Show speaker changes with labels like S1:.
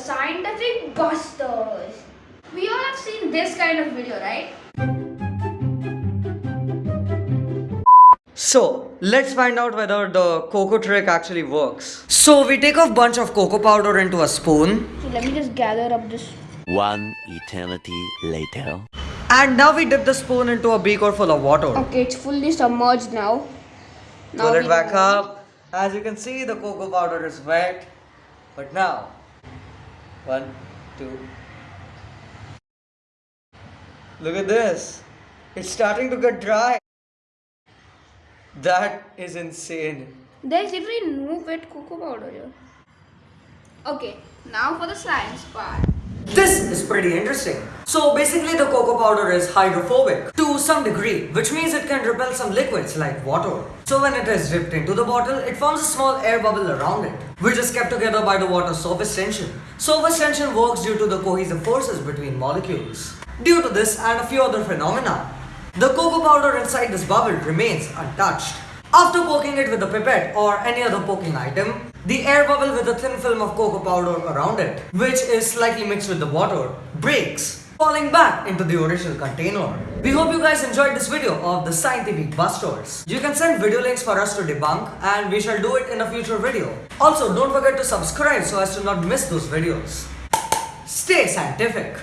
S1: Scientific Busters. We all have seen this kind of video, right?
S2: So, let's find out whether the cocoa trick actually works. So, we take a bunch of cocoa powder into a spoon.
S1: So, let me just gather up this.
S3: One eternity later.
S2: And now we dip the spoon into a beaker full of water.
S1: Okay, it's fully submerged now.
S2: now
S1: Pull
S2: it back up. As you can see, the cocoa powder is wet. But now, one, two. Look at this. It's starting to get dry. That is insane.
S1: There's literally no wet cocoa powder here. Okay, now for the science part.
S2: Is pretty interesting. So basically the cocoa powder is hydrophobic to some degree, which means it can repel some liquids like water. So when it is dipped into the bottle, it forms a small air bubble around it, which is kept together by the water surface tension. Surface tension works due to the cohesive forces between molecules. Due to this and a few other phenomena, the cocoa powder inside this bubble remains untouched. After poking it with a pipette or any other poking item, the air bubble with a thin film of cocoa powder around it, which is slightly mixed with the water, breaks, falling back into the original container. We hope you guys enjoyed this video of the Scientific Busters. You can send video links for us to debunk and we shall do it in a future video. Also, don't forget to subscribe so as to not miss those videos. Stay scientific.